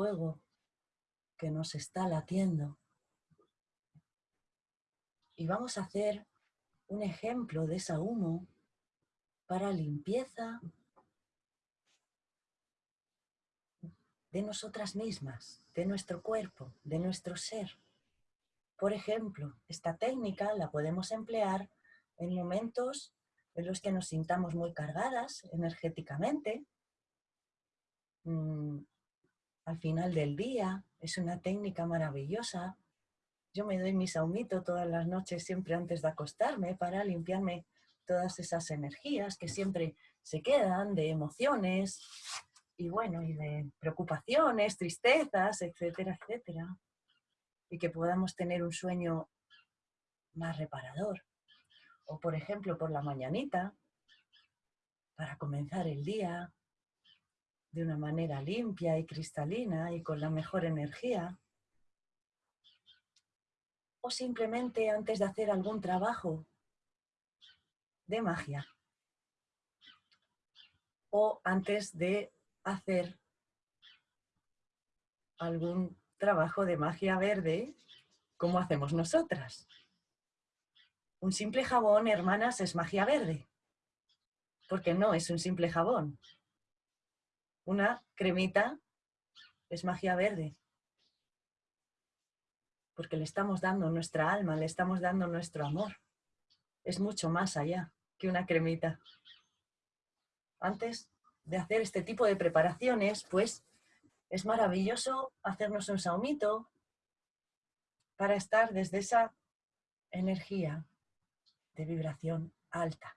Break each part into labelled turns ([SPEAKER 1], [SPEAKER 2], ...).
[SPEAKER 1] fuego que nos está latiendo. Y vamos a hacer un ejemplo de esa humo para limpieza de nosotras mismas, de nuestro cuerpo, de nuestro ser. Por ejemplo, esta técnica la podemos emplear en momentos en los que nos sintamos muy cargadas energéticamente, mm, al final del día, es una técnica maravillosa. Yo me doy mi saumito todas las noches siempre antes de acostarme para limpiarme todas esas energías que siempre se quedan de emociones y bueno, y de preocupaciones, tristezas, etcétera, etcétera. Y que podamos tener un sueño más reparador. O por ejemplo, por la mañanita, para comenzar el día de una manera limpia y cristalina y con la mejor energía. O simplemente antes de hacer algún trabajo de magia. O antes de hacer algún trabajo de magia verde como hacemos nosotras. Un simple jabón, hermanas, es magia verde. Porque no es un simple jabón. Una cremita es magia verde. Porque le estamos dando nuestra alma, le estamos dando nuestro amor. Es mucho más allá que una cremita. Antes de hacer este tipo de preparaciones, pues es maravilloso hacernos un saumito para estar desde esa energía de vibración alta.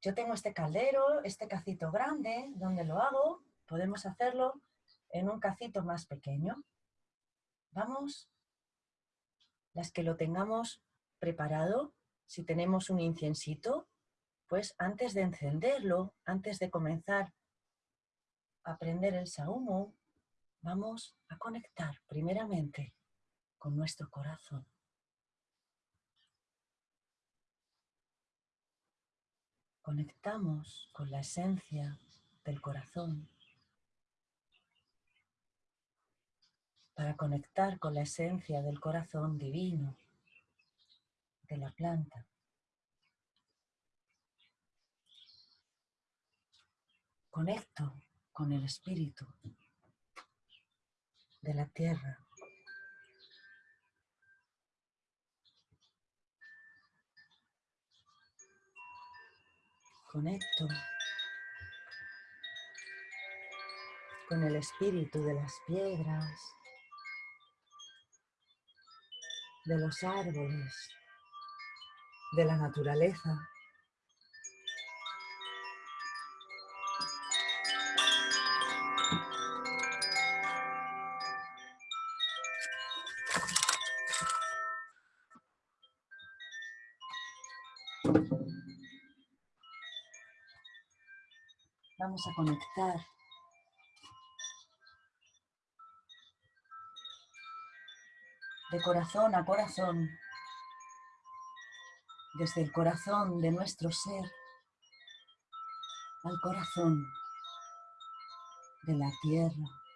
[SPEAKER 1] Yo tengo este caldero, este cacito grande, donde lo hago, podemos hacerlo en un cacito más pequeño. Vamos, las que lo tengamos preparado, si tenemos un incensito, pues antes de encenderlo, antes de comenzar a prender el sahumo, vamos a conectar primeramente con nuestro corazón. Conectamos con la esencia del corazón para conectar con la esencia del corazón divino de la planta. conecto con el espíritu de la tierra. Conecto con el espíritu de las piedras, de los árboles, de la naturaleza. Vamos a conectar de corazón a corazón, desde el corazón de nuestro ser al corazón de la tierra.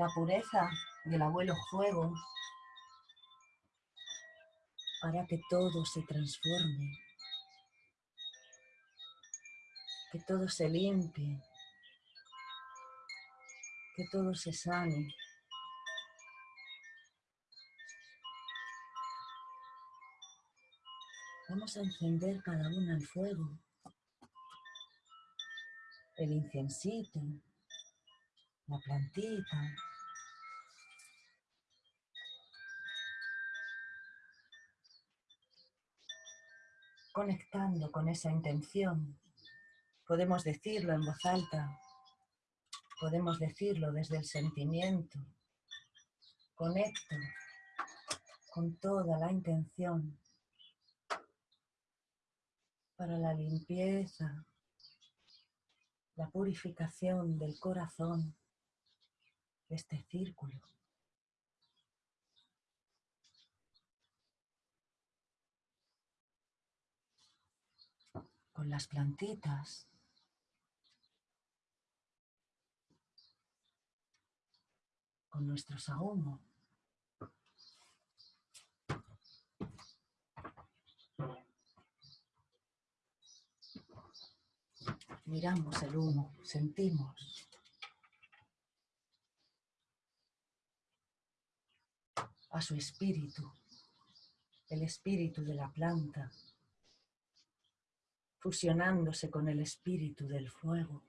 [SPEAKER 1] La pureza del abuelo fuego para que todo se transforme, que todo se limpie, que todo se sane. Vamos a encender cada una el fuego, el incensito, la plantita, conectando con esa intención. Podemos decirlo en voz alta, podemos decirlo desde el sentimiento. Conecto con toda la intención para la limpieza, la purificación del corazón de este círculo. Con las plantitas, con nuestro sahumo. Miramos el humo, sentimos. a su espíritu, el espíritu de la planta, fusionándose con el espíritu del fuego.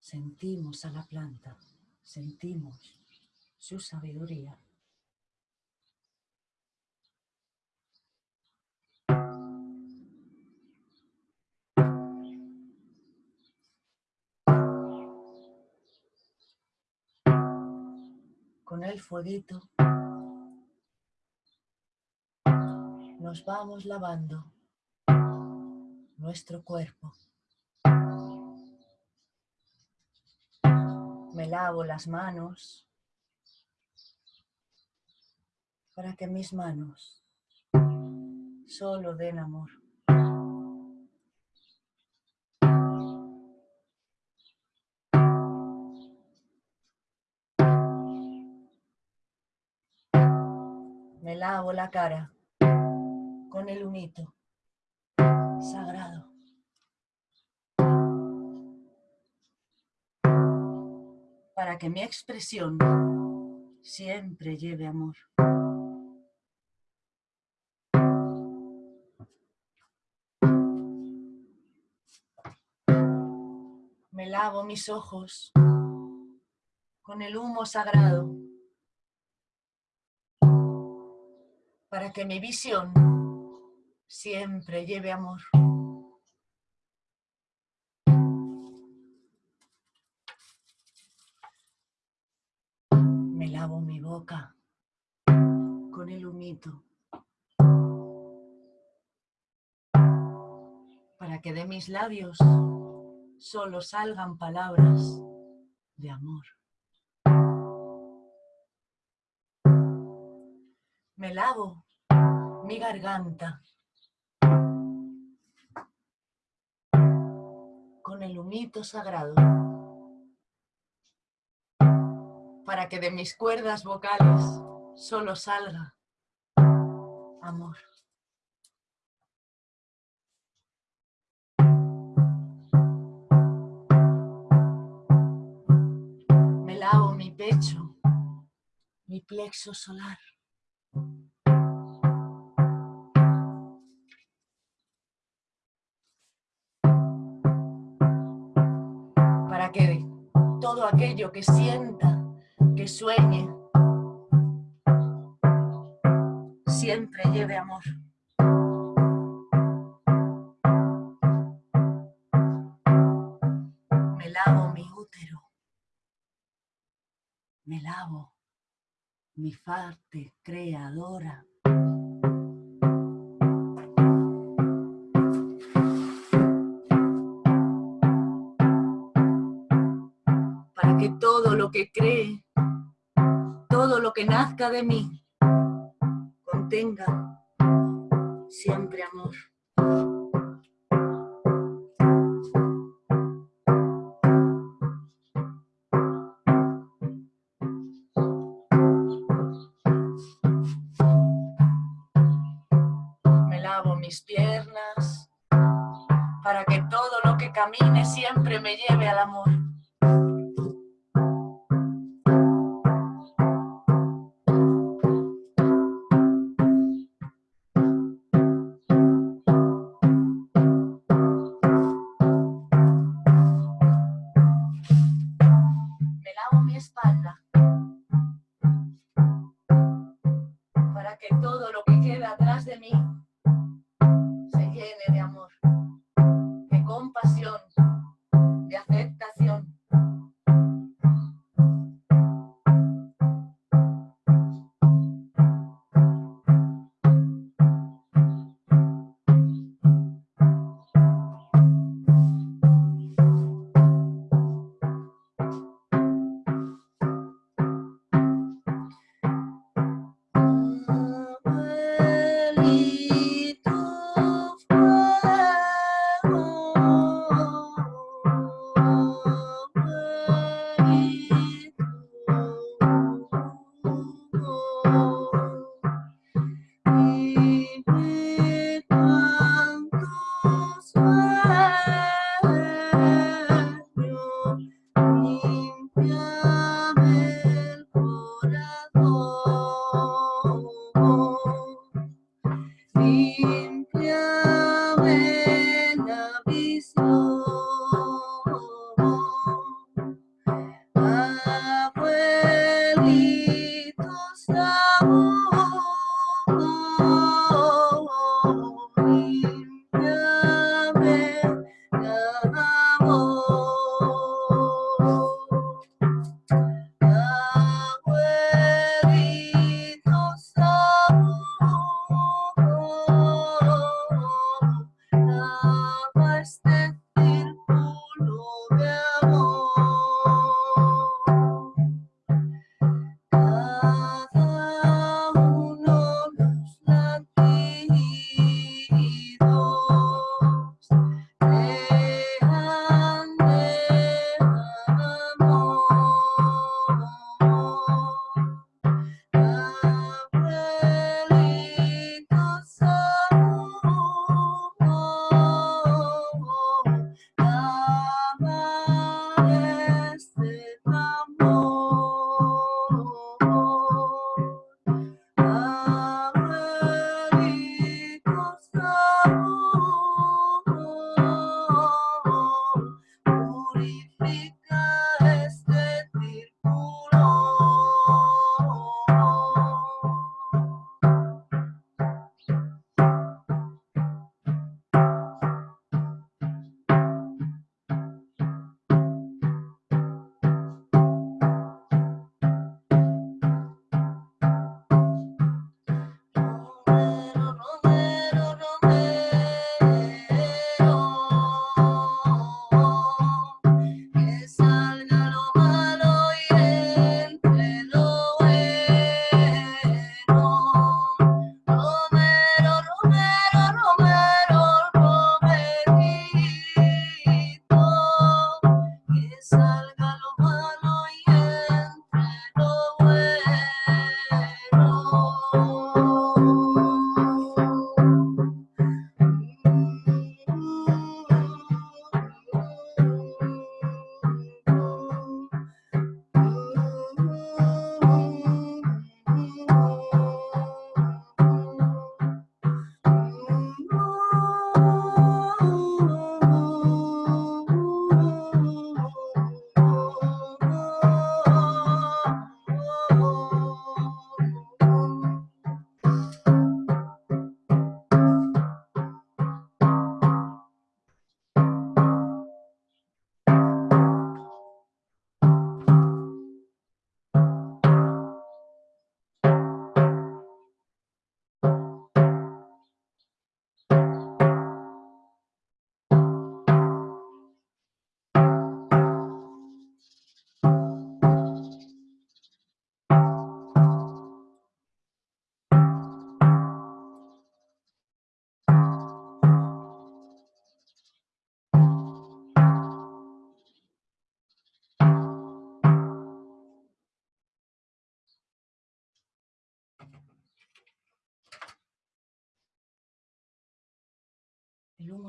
[SPEAKER 1] Sentimos a la planta, sentimos su sabiduría. El fueguito nos vamos lavando nuestro cuerpo. Me lavo las manos para que mis manos solo den amor. Lavo la cara con el humito sagrado. para que mi expresión siempre lleve amor. Me lavo mis ojos con el humo sagrado para que mi visión siempre lleve amor. lavo mi boca con el humito para que de mis labios solo salgan palabras de amor. Me lavo mi garganta con el humito sagrado para que de mis cuerdas vocales solo salga amor. Me lavo mi pecho, mi plexo solar. Para que todo aquello que sienta que sueñe, siempre lleve amor. Creadora. Para que todo lo que cree todo lo que nazca de mí contenga siempre amor. De aceptación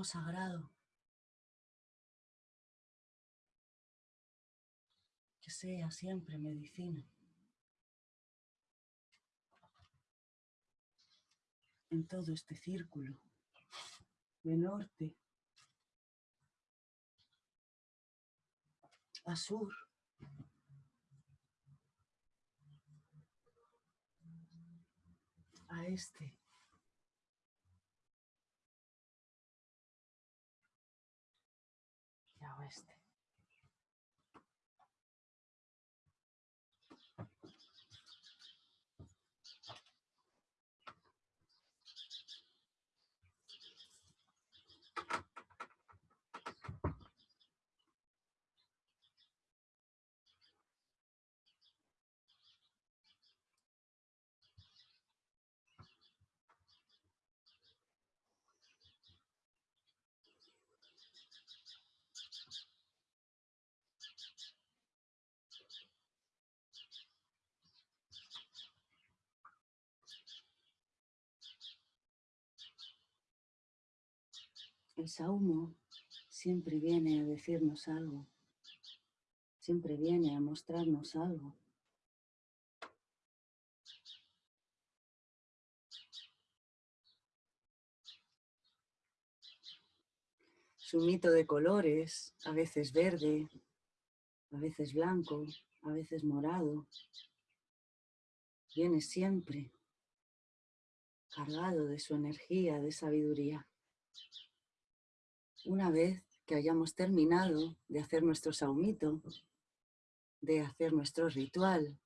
[SPEAKER 1] sagrado. Que sea siempre medicina. En todo este círculo de norte a sur. A este. Y a oeste. El saumo siempre viene a decirnos algo, siempre viene a mostrarnos algo. Su mito de colores, a veces verde, a veces blanco, a veces morado, viene siempre cargado de su energía de sabiduría. Una vez que hayamos terminado de hacer nuestro saumito, de hacer nuestro ritual,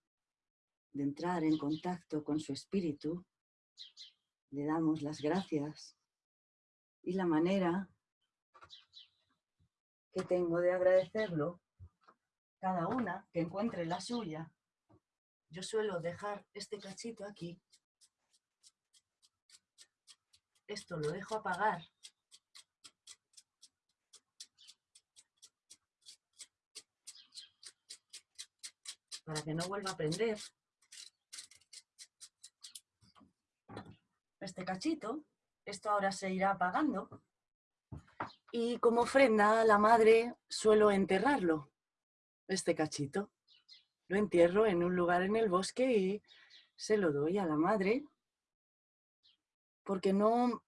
[SPEAKER 1] de entrar en contacto con su espíritu, le damos las gracias y la manera que tengo de agradecerlo, cada una que encuentre la suya. Yo suelo dejar este cachito aquí. Esto lo dejo apagar para que no vuelva a prender. Este cachito, esto ahora se irá apagando. Y como ofrenda la madre suelo enterrarlo, este cachito. Lo entierro en un lugar en el bosque y se lo doy a la madre porque no,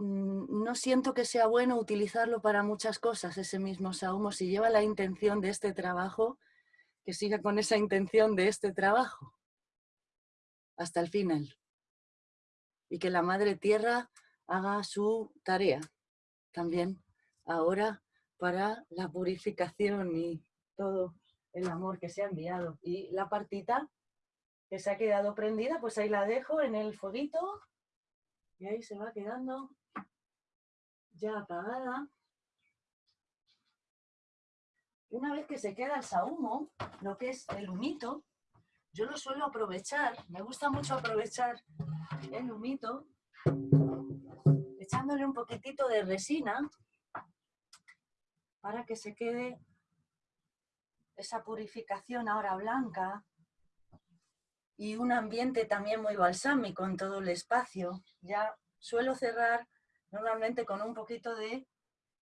[SPEAKER 1] no siento que sea bueno utilizarlo para muchas cosas, ese mismo saumo. Si lleva la intención de este trabajo, que siga con esa intención de este trabajo hasta el final. Y que la Madre Tierra haga su tarea también ahora para la purificación y todo el amor que se ha enviado. Y la partita que se ha quedado prendida, pues ahí la dejo en el fueguito y ahí se va quedando ya apagada. Una vez que se queda el sahumo, lo que es el humito, yo lo suelo aprovechar, me gusta mucho aprovechar el humito, echándole un poquitito de resina para que se quede esa purificación ahora blanca y un ambiente también muy balsámico en todo el espacio. Ya suelo cerrar normalmente con un poquito de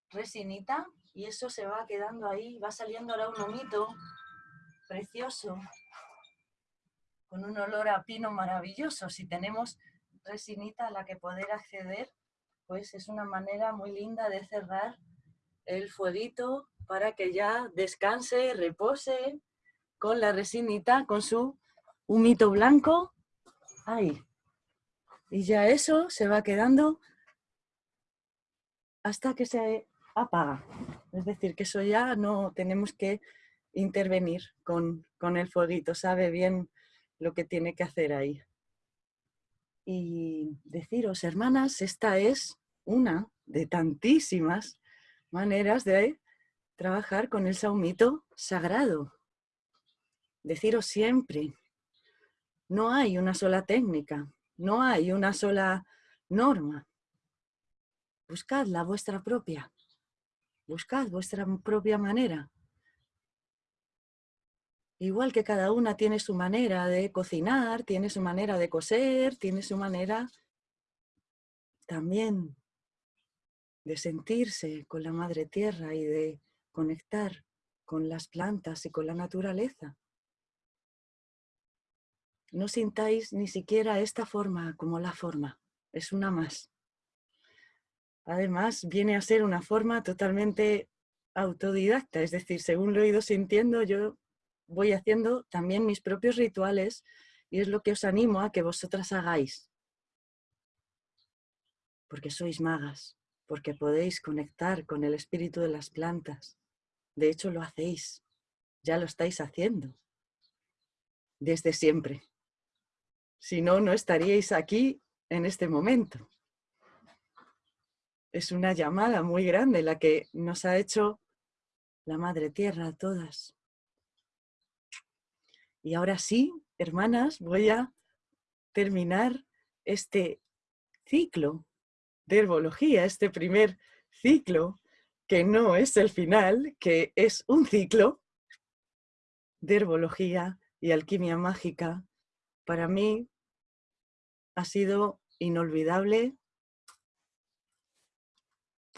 [SPEAKER 1] resinita y eso se va quedando ahí, va saliendo ahora un humito precioso, con un olor a pino maravilloso. Si tenemos resinita a la que poder acceder, pues es una manera muy linda de cerrar el fueguito para que ya descanse, repose con la resinita, con su humito blanco. Ahí. Y ya eso se va quedando hasta que se apaga. Es decir, que eso ya no tenemos que intervenir con, con el fueguito, sabe bien lo que tiene que hacer ahí. Y deciros, hermanas, esta es una de tantísimas maneras de trabajar con el saumito sagrado. Deciros siempre, no hay una sola técnica, no hay una sola norma. Buscad la vuestra propia. Buscad vuestra propia manera. Igual que cada una tiene su manera de cocinar, tiene su manera de coser, tiene su manera... También de sentirse con la madre tierra y de conectar con las plantas y con la naturaleza. No sintáis ni siquiera esta forma como la forma, es una más. Además, viene a ser una forma totalmente autodidacta, es decir, según lo he ido sintiendo, yo voy haciendo también mis propios rituales y es lo que os animo a que vosotras hagáis. Porque sois magas, porque podéis conectar con el espíritu de las plantas. De hecho, lo hacéis, ya lo estáis haciendo, desde siempre. Si no, no estaríais aquí en este momento. Es una llamada muy grande la que nos ha hecho la Madre Tierra a todas. Y ahora sí, hermanas, voy a terminar este ciclo de herbología, este primer ciclo, que no es el final, que es un ciclo de herbología y alquimia mágica. Para mí ha sido inolvidable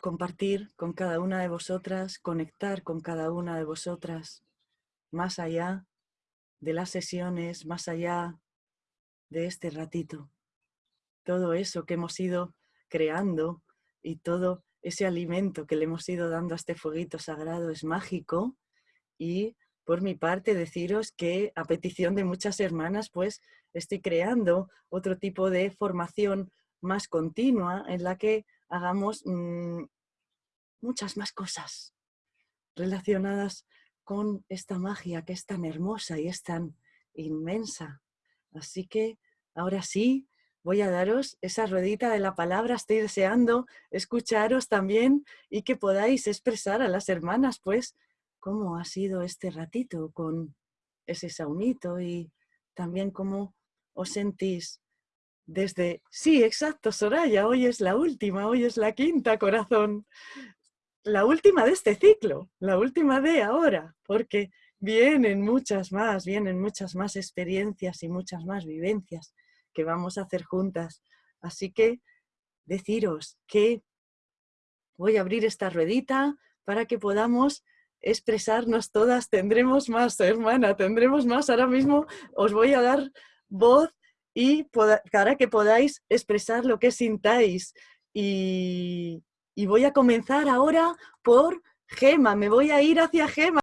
[SPEAKER 1] compartir con cada una de vosotras, conectar con cada una de vosotras, más allá de las sesiones, más allá de este ratito. Todo eso que hemos ido creando y todo ese alimento que le hemos ido dando a este fueguito sagrado es mágico y por mi parte deciros que a petición de muchas hermanas pues estoy creando otro tipo de formación más continua en la que hagamos mm, muchas más cosas relacionadas con esta magia que es tan hermosa y es tan inmensa. Así que ahora sí, voy a daros esa ruedita de la palabra. Estoy deseando escucharos también y que podáis expresar a las hermanas, pues, cómo ha sido este ratito con ese saunito y también cómo os sentís desde... Sí, exacto, Soraya, hoy es la última, hoy es la quinta, corazón. La última de este ciclo, la última de ahora, porque vienen muchas más, vienen muchas más experiencias y muchas más vivencias que vamos a hacer juntas. Así que deciros que voy a abrir esta ruedita para que podamos expresarnos todas. Tendremos más, hermana, tendremos más. Ahora mismo os voy a dar voz y para que podáis expresar lo que sintáis. Y, y voy a comenzar ahora por Gema, me voy a ir hacia Gema.